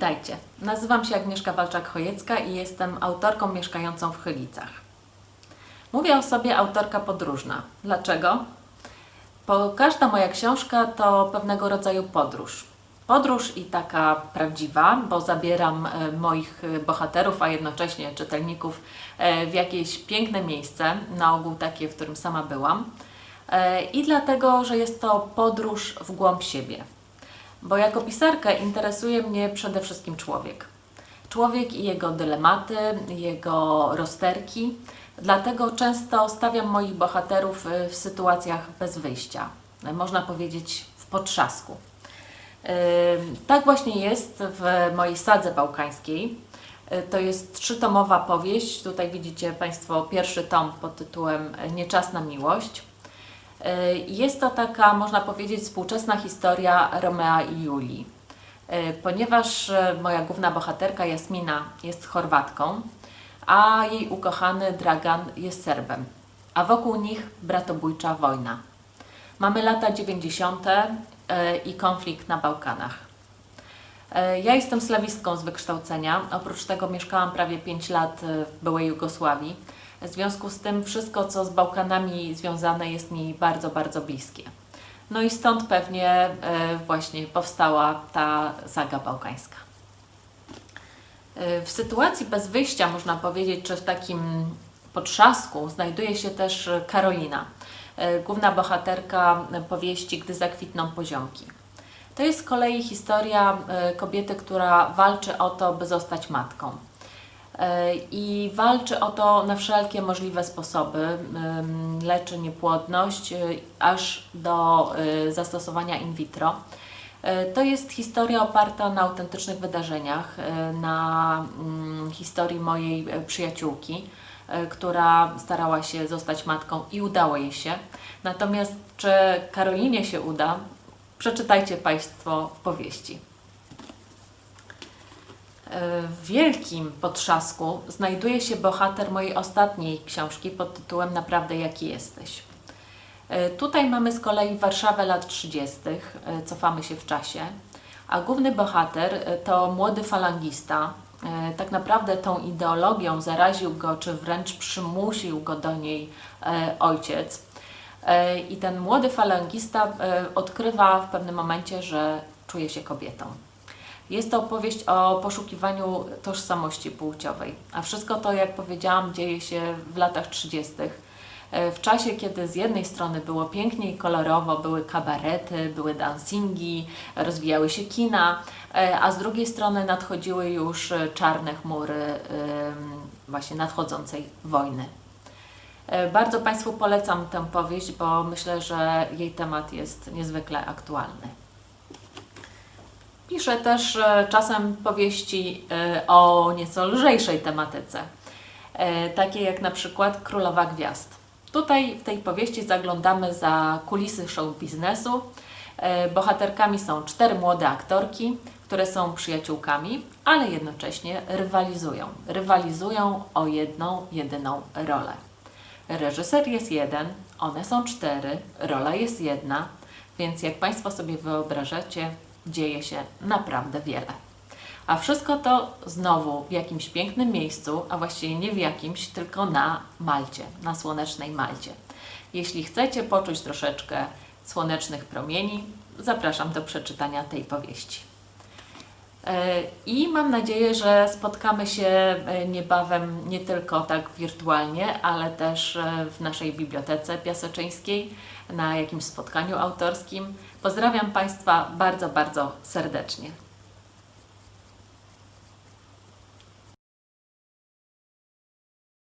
Witajcie, nazywam się Agnieszka Walczak-Chojecka i jestem autorką mieszkającą w Chylicach. Mówię o sobie autorka podróżna. Dlaczego? Bo każda moja książka to pewnego rodzaju podróż. Podróż i taka prawdziwa, bo zabieram e, moich e, bohaterów, a jednocześnie czytelników e, w jakieś piękne miejsce, na ogół takie, w którym sama byłam. I dlatego, że jest to podróż w głąb siebie. Bo jako pisarkę interesuje mnie przede wszystkim człowiek. Człowiek i jego dylematy, jego rozterki. Dlatego często stawiam moich bohaterów y, w sytuacjach bez wyjścia. Można powiedzieć w potrzasku. Y, tak właśnie jest w mojej sadze bałkańskiej. Y, to jest trzytomowa powieść. Tutaj widzicie Państwo pierwszy tom pod tytułem Nieczasna miłość. E, jest to taka, można powiedzieć, współczesna historia Romea i Julii. E, ponieważ e, moja główna bohaterka Jasmina jest Chorwatką, a jej ukochany Dragan jest Serbem, a wokół nich bratobójcza wojna. Mamy lata 90. i konflikt na Bałkanach. Ja jestem slawistką z wykształcenia, oprócz tego mieszkałam prawie 5 lat w byłej Jugosławii, w związku z tym wszystko, co z Bałkanami związane jest mi bardzo, bardzo bliskie. No i stąd pewnie e, właśnie powstała ta saga bałkańska. E, w sytuacji bez wyjścia, można powiedzieć, czy w takim potrzasku, znajduje się też Karolina, e, główna bohaterka powieści Gdy zakwitną poziomki. To jest z kolei historia kobiety, która walczy o to, by zostać matką. E, i walczy o to na wszelkie możliwe sposoby. Leczy niepłodność e, aż do e, zastosowania in vitro. To jest historia oparta na autentycznych wydarzeniach, na mm, historii mojej przyjaciółki, która starała się zostać matką i udało jej się. Natomiast czy Karolinie się uda, przeczytajcie Państwo w powieści. Wielkim potrzasku znajduje się bohater mojej ostatniej książki pod tytułem Naprawdę jaki jesteś. E, tutaj mamy z kolei Warszawę lat 30., e, cofamy się w czasie, a główny bohater e, to młody falangista. Tak naprawdę tą ideologią zaraził go, czy wręcz przymusił go do niej ojciec. I ten młody falangista odkrywa w pewnym momencie, że czuje się kobietą. Jest to opowieść o poszukiwaniu tożsamości płciowej, a wszystko to, jak powiedziałam, dzieje się w latach 30. E, w czasie, kiedy z jednej strony było pięknie i kolorowo, były kabarety, były dancingi, rozwijały się kina, e, a z drugiej strony nadchodziły już czarne chmury właśnie nadchodzącej wojny. E, bardzo Państwu polecam tę powieść, bo myślę, że jej temat jest niezwykle aktualny. Piszę też czasem powieści e, o nieco lżejszej tematyce, e, takie jak na przykład Królowa Gwiazd. Tutaj w tej powieści zaglądamy za kulisy show biznesu. Bohaterkami są cztery młode aktorki, które są przyjaciółkami, ale jednocześnie rywalizują. Rywalizują o jedną, jedyną rolę. Reżyser jest jeden, one są cztery, rola jest jedna, więc jak Państwo sobie wyobrażacie, dzieje się naprawdę wiele. A wszystko to znowu w jakimś pięknym miejscu, a właściwie nie w jakimś, tylko na Malcie, na słonecznej Malcie. Jeśli chcecie poczuć troszeczkę słonecznych promieni, zapraszam do przeczytania tej powieści. E, I mam nadzieję, że spotkamy się e, niebawem nie tylko tak wirtualnie, ale też e, w naszej bibliotece piaseczyńskiej, na jakimś spotkaniu autorskim. Pozdrawiam Państwa bardzo, bardzo serdecznie.